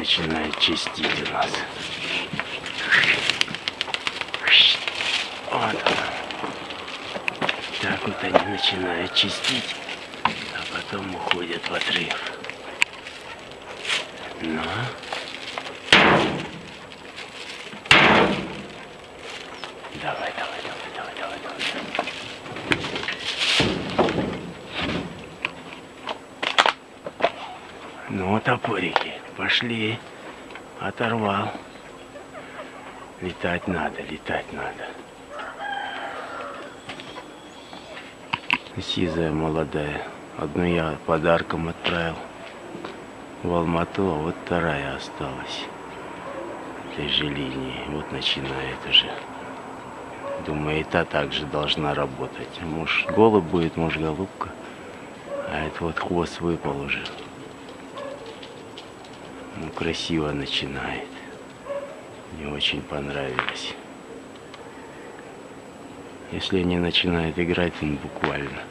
начинает чистить у нас. Вот. Так вот они начинают чистить, а потом уходят в отрыв. Ну. Давай, давай, давай, давай, давай, давай. Ну, топорики, пошли. Оторвал. Летать надо, летать надо. Сизая молодая. Одну я подарком отправил в Алмату, а вот вторая осталась. Этой же линии. Вот начинает уже. Думаю, и та также должна работать. Может, голубь будет, может, голубка. А это вот хвост выпал уже. Ну, красиво начинает. Мне очень понравилось. Если они начинают играть, ну буквально.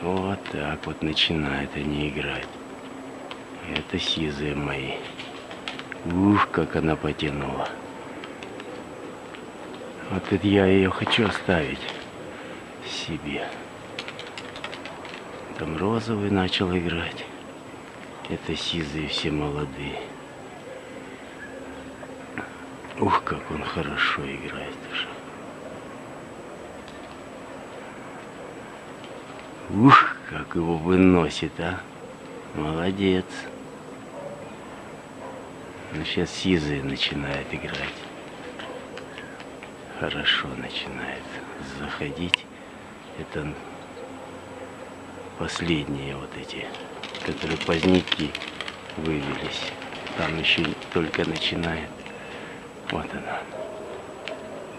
Вот так вот начинают они играть. Это сизые мои. Ух, как она потянула. Вот это я ее хочу оставить себе. Там розовый начал играть. Это сизые все молодые. Ух, как он хорошо играет уже. Ух, как его выносит, а. Молодец. Ну, сейчас сизые начинает играть. Хорошо начинает заходить. Это последние вот эти, которые поздники вывелись. Там еще только начинает. Вот она.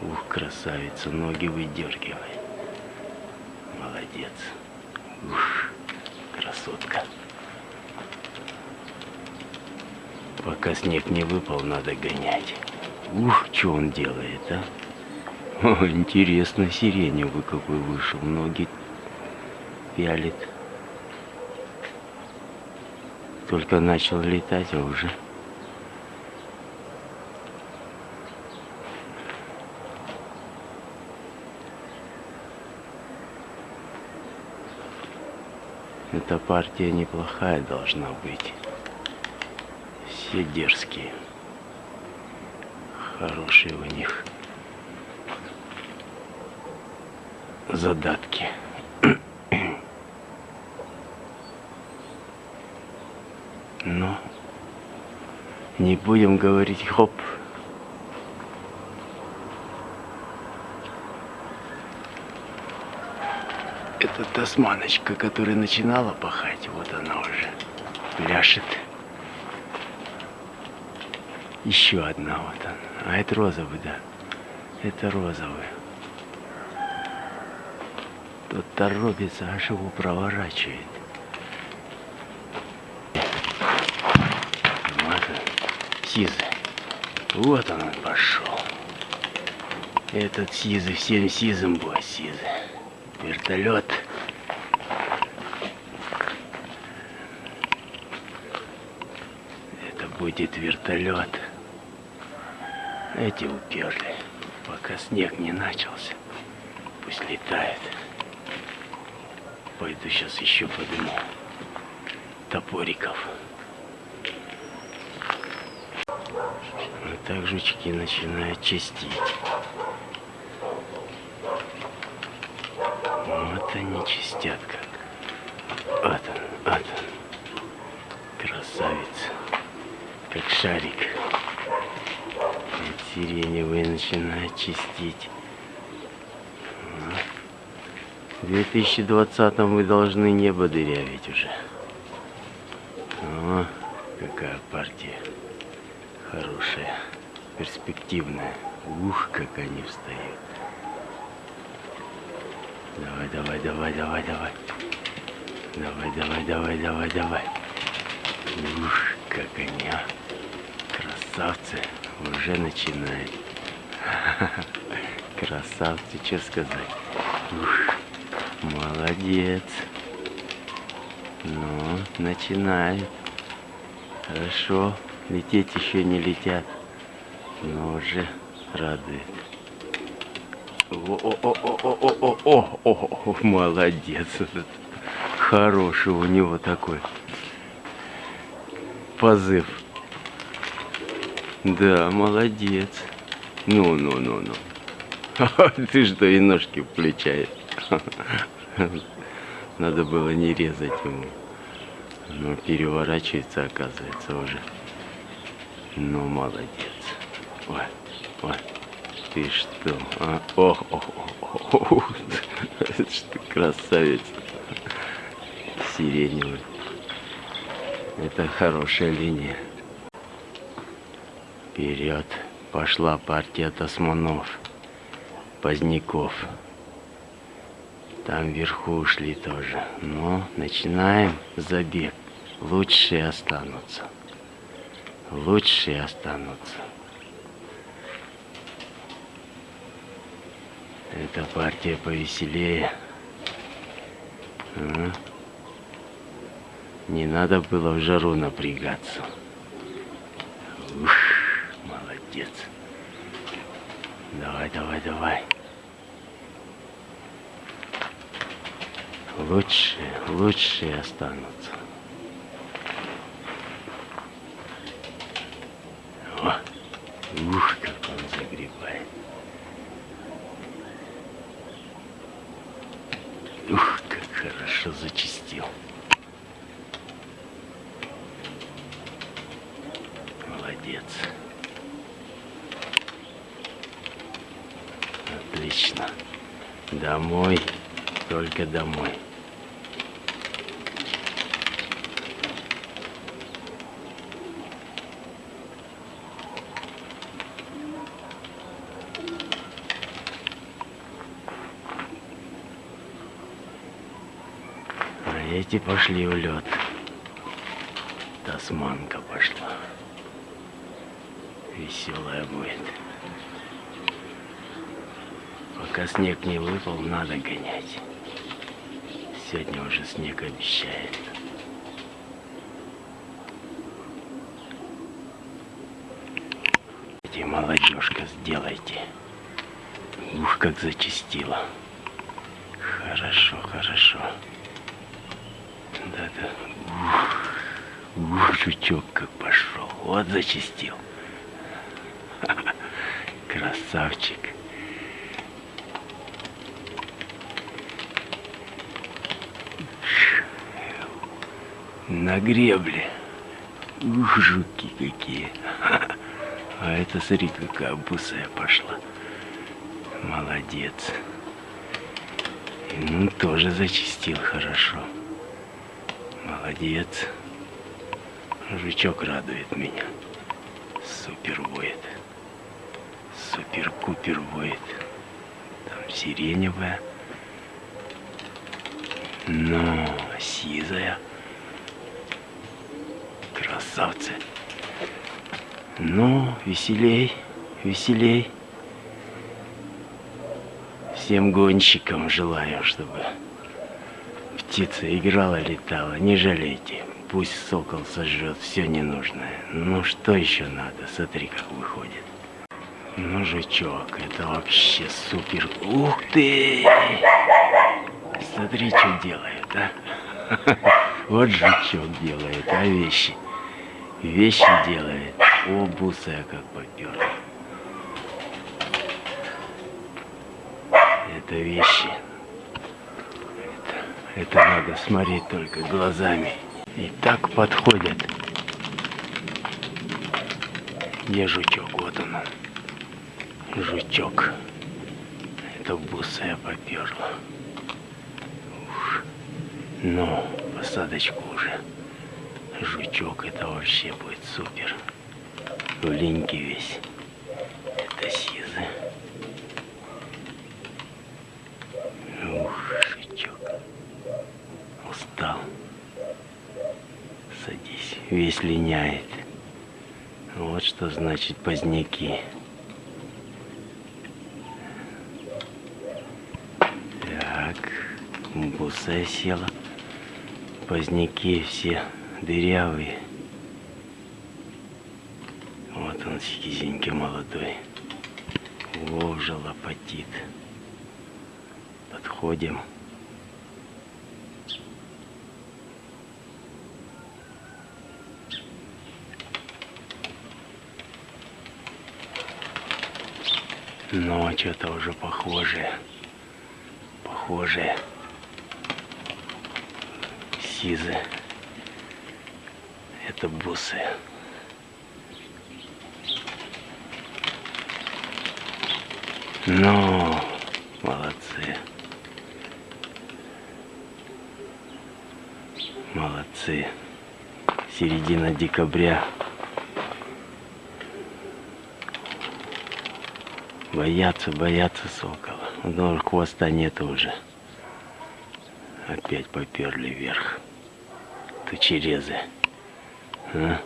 Ух, красавица, ноги выдергивай. Молодец. Ух, красотка. Пока снег не выпал, надо гонять. Ух, что он делает, а? О, интересно, сиреневый какой вышел. Ноги пялит. Только начал летать, а уже... Эта партия неплохая должна быть. Все дерзкие. Хорошие у них задатки. Но не будем говорить хоп. Это тасманочка, которая начинала пахать, вот она уже пляшет. Еще одна вот она. А это розовый, да. Это розовый. Тот торопится, аж его проворачивает. Вот сизый. Вот он, пошел. Этот сизый всем сизым будет сизый. Вертолет. Это будет вертолет. Эти уперли, пока снег не начался. Пусть летает. Пойду сейчас еще подниму топориков. Вот так жучки начинают чистить. Вот они чистят как. Вот он, вот он. Красавец. Как шарик. Вот сиреневый начинает чистить. В 2020 вы должны небо дырявить уже. О, какая партия. Хорошая, перспективная. Ух, как они встают. Давай, давай, давай, давай, давай. Давай, давай, давай, давай, давай. Ух, как они, а. Красавцы. Уже начинает. Красавцы, что сказать. Ух, молодец. Ну, начинает. Хорошо. Лететь еще не летят. Но уже радует. О-о-о-о-о-о-о-о, молодец. Хороший у него такой позыв. Да, молодец. Ну, ну, ну, ну. Ты что, и ножки включаешь? Надо было не резать ему. Но переворачивается, оказывается, уже. Ну, молодец. Ой, ой. Ты что? А? Ох, ох, ох, ох. Что красавец. Сиреневый. Это хорошая линия. Вперед пошла партия тасманов, поздняков. Там вверху ушли тоже. Но начинаем забег. Лучшие останутся. Лучшие останутся. Эта партия повеселее. А? Не надо было в жару напрягаться. Ух, молодец. Давай, давай, давай. Лучшие, лучшие останутся. О, ух, как загребает. Ух, как хорошо зачистил. Молодец. Отлично. Домой, только домой. Эти пошли в лед. Тасманка пошла. Веселая будет. Пока снег не выпал, надо гонять. Сегодня уже снег обещает. Эти молодежка, сделайте. Ух, как зачистила. Хорошо, хорошо. Да-да. Ух, жучок как пошел. Вот зачистил. Красавчик. На гребле. Ух, жуки какие. А это, смотри, какая бусая пошла. Молодец. Ну, тоже зачистил хорошо. Молодец. Жучок радует меня. Супер воет. Супер-купер воет. Там сиреневая. Но сизая. Красавцы. Ну, веселей, веселей. Всем гонщикам желаю, чтобы птица играла, летала. Не жалейте. Пусть сокол сожжет все ненужное. Ну что еще надо? Смотри, как выходит. Ну, жучок, это вообще супер. Ух ты! Смотри, что делает, а? Вот жучок делает, а вещи. Вещи делает. О, бусая как поперла. Это вещи. Это, надо смотреть только глазами. И так подходят. Где жучок? Вот он. Жучок. Это бусая поперла. Ух. Но посадочку уже. Жучок это вообще будет супер. В линьке весь. Это сизы. Ух, жучок. Устал. Садись. Весь линяет. Вот что значит поздняки. Так, буса села. Поздняки все дырявые. Вот он сизенький молодой. О, лопатит. Подходим. Но что-то уже похожее. Похожее. Сизы. Это бусы. Ну, молодцы. Молодцы. Середина декабря. Боятся, боятся сокола. Но хвоста нет уже. Опять поперли вверх. Тучерезы. А?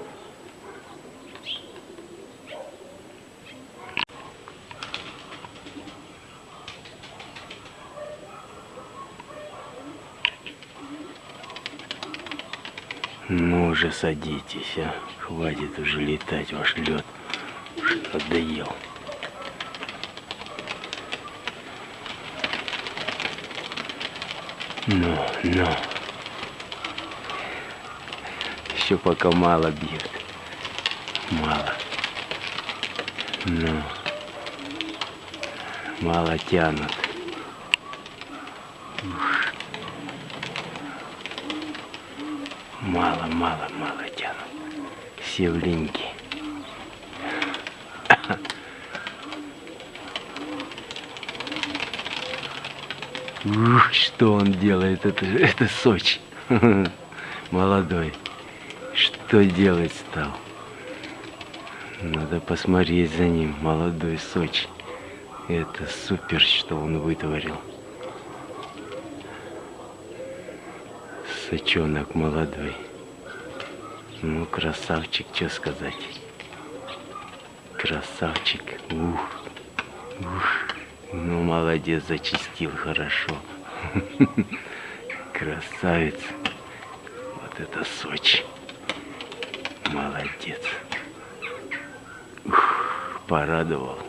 Ну уже садитесь, а. Хватит уже летать ваш лед. Надоел. Ну, ну. Еще пока мало бьет. Мало. Ну. Мало тянут. Мало, мало, мало тянут. Все в линьке. Ух, что он делает, это, это Сочи. Молодой. Что делать стал? Надо посмотреть за ним, молодой Сочи. Это супер, что он вытворил. Сочонок молодой. Ну, красавчик, что сказать. Красавчик. Ух. Ух. Ну, молодец, зачистил хорошо. Красавец. Вот это Сочи. Молодец. Ух, порадовал.